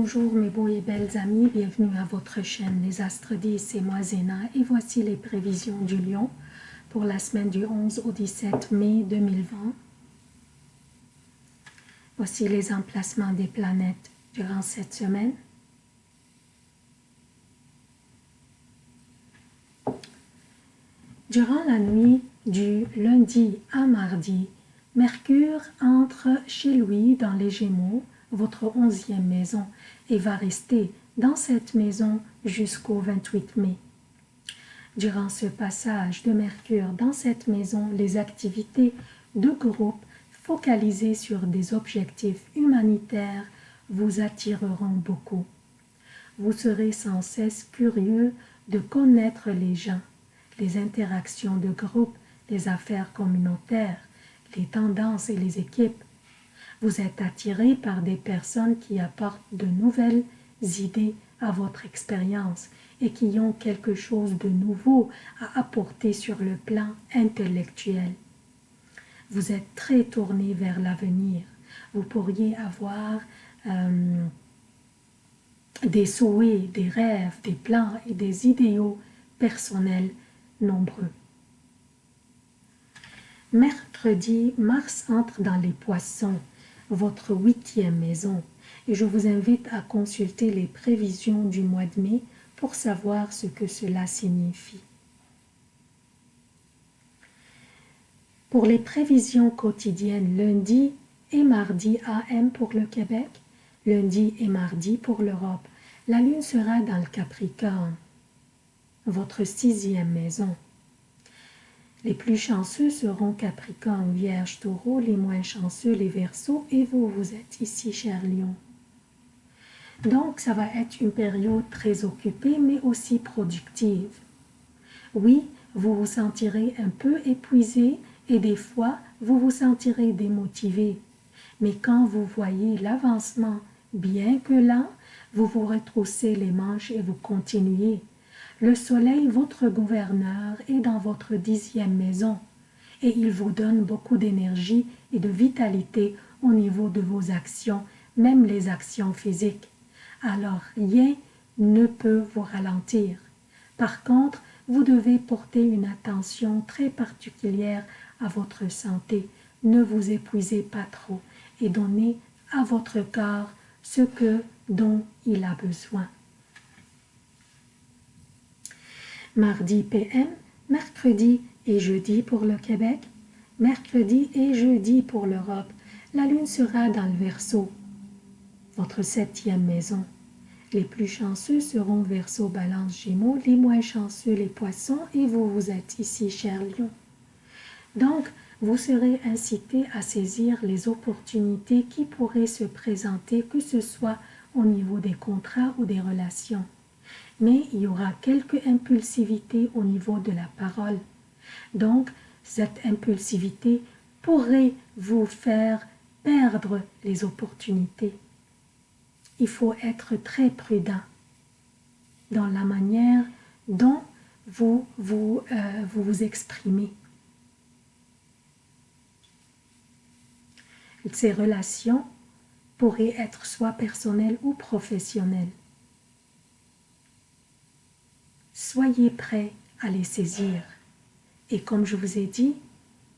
Bonjour mes beaux et belles amis, bienvenue à votre chaîne Les Astres 10, c'est moi Zéna et voici les prévisions du Lion pour la semaine du 11 au 17 mai 2020. Voici les emplacements des planètes durant cette semaine. Durant la nuit du lundi à mardi, Mercure entre chez lui dans les Gémeaux, votre onzième maison, et va rester dans cette maison jusqu'au 28 mai. Durant ce passage de Mercure dans cette maison, les activités de groupe focalisées sur des objectifs humanitaires vous attireront beaucoup. Vous serez sans cesse curieux de connaître les gens les interactions de groupe, les affaires communautaires, les tendances et les équipes. Vous êtes attiré par des personnes qui apportent de nouvelles idées à votre expérience et qui ont quelque chose de nouveau à apporter sur le plan intellectuel. Vous êtes très tourné vers l'avenir. Vous pourriez avoir euh, des souhaits, des rêves, des plans et des idéaux personnels nombreux. Mercredi, Mars entre dans les poissons, votre huitième maison, et je vous invite à consulter les prévisions du mois de mai pour savoir ce que cela signifie. Pour les prévisions quotidiennes lundi et mardi AM pour le Québec, lundi et mardi pour l'Europe, la Lune sera dans le Capricorne votre sixième maison. Les plus chanceux seront Capricorne, Vierge, Taureau, les moins chanceux, les Verseaux, et vous, vous êtes ici, cher Lion. Donc, ça va être une période très occupée, mais aussi productive. Oui, vous vous sentirez un peu épuisé et des fois, vous vous sentirez démotivé. Mais quand vous voyez l'avancement, bien que lent, vous vous retroussez les manches et vous continuez. Le soleil, votre gouverneur, est dans votre dixième maison et il vous donne beaucoup d'énergie et de vitalité au niveau de vos actions, même les actions physiques. Alors rien ne peut vous ralentir. Par contre, vous devez porter une attention très particulière à votre santé. Ne vous épuisez pas trop et donnez à votre corps ce que dont il a besoin mardi PM, mercredi et jeudi pour le Québec, mercredi et jeudi pour l'Europe. La lune sera dans le Verseau, votre septième maison. Les plus chanceux seront Verseau, Balance, Gémeaux, les moins chanceux les Poissons et vous, vous êtes ici, cher Lion. Donc, vous serez incité à saisir les opportunités qui pourraient se présenter, que ce soit au niveau des contrats ou des relations mais il y aura quelque impulsivité au niveau de la parole. Donc, cette impulsivité pourrait vous faire perdre les opportunités. Il faut être très prudent dans la manière dont vous vous, euh, vous, vous exprimez. Ces relations pourraient être soit personnelles ou professionnelles. Soyez prêts à les saisir. Et comme je vous ai dit,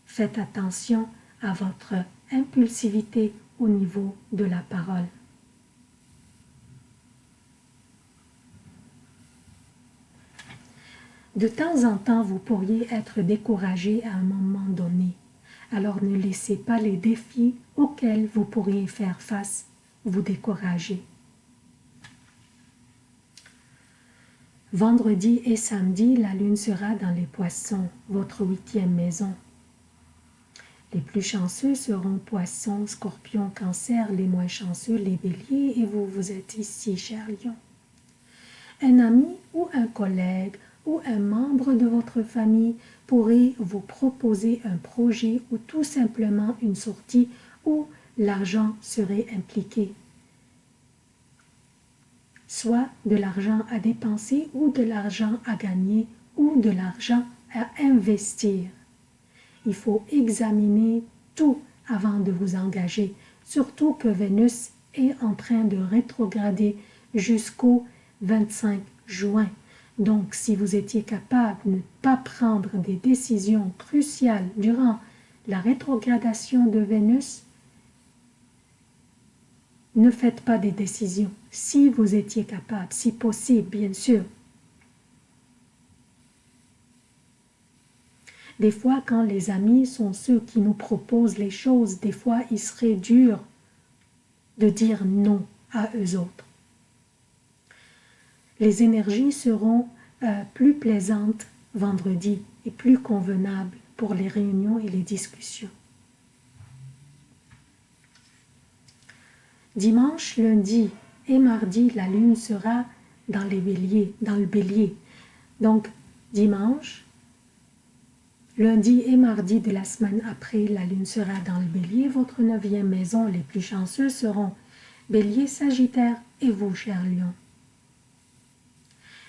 faites attention à votre impulsivité au niveau de la parole. De temps en temps, vous pourriez être découragé à un moment donné. Alors ne laissez pas les défis auxquels vous pourriez faire face vous décourager. Vendredi et samedi, la lune sera dans les poissons, votre huitième maison. Les plus chanceux seront poissons, scorpions, cancer, les moins chanceux, les béliers, et vous, vous êtes ici, cher lion. Un ami ou un collègue ou un membre de votre famille pourrait vous proposer un projet ou tout simplement une sortie où l'argent serait impliqué soit de l'argent à dépenser ou de l'argent à gagner ou de l'argent à investir. Il faut examiner tout avant de vous engager, surtout que Vénus est en train de rétrograder jusqu'au 25 juin. Donc, si vous étiez capable de ne pas prendre des décisions cruciales durant la rétrogradation de Vénus, ne faites pas des décisions. Si vous étiez capable, si possible, bien sûr. Des fois, quand les amis sont ceux qui nous proposent les choses, des fois, il serait dur de dire non à eux autres. Les énergies seront euh, plus plaisantes vendredi et plus convenables pour les réunions et les discussions. Dimanche, lundi et mardi, la lune sera dans le bélier. Donc, dimanche, lundi et mardi de la semaine après, la lune sera dans le bélier. Votre neuvième maison, les plus chanceux seront bélier, sagittaire et vous, cher lion.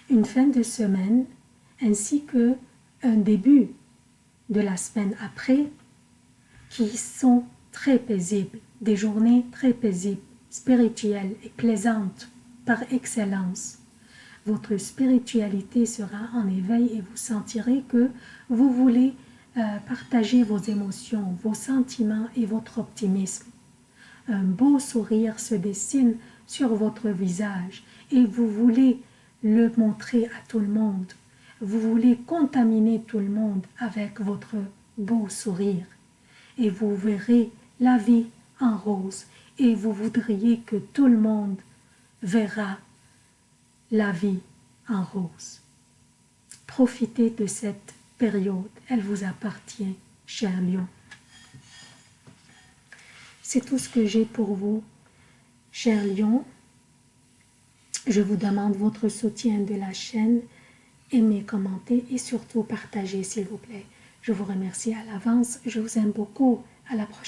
Une fin de semaine ainsi que un début de la semaine après qui sont très paisibles, des journées très paisibles spirituelle et plaisante par excellence. Votre spiritualité sera en éveil et vous sentirez que vous voulez euh, partager vos émotions, vos sentiments et votre optimisme. Un beau sourire se dessine sur votre visage et vous voulez le montrer à tout le monde. Vous voulez contaminer tout le monde avec votre beau sourire et vous verrez la vie en rose et vous voudriez que tout le monde verra la vie en rose. Profitez de cette période, elle vous appartient, cher lion. C'est tout ce que j'ai pour vous, cher lion. Je vous demande votre soutien de la chaîne, aimez, commentez et surtout partagez s'il vous plaît. Je vous remercie à l'avance, je vous aime beaucoup, à la prochaine.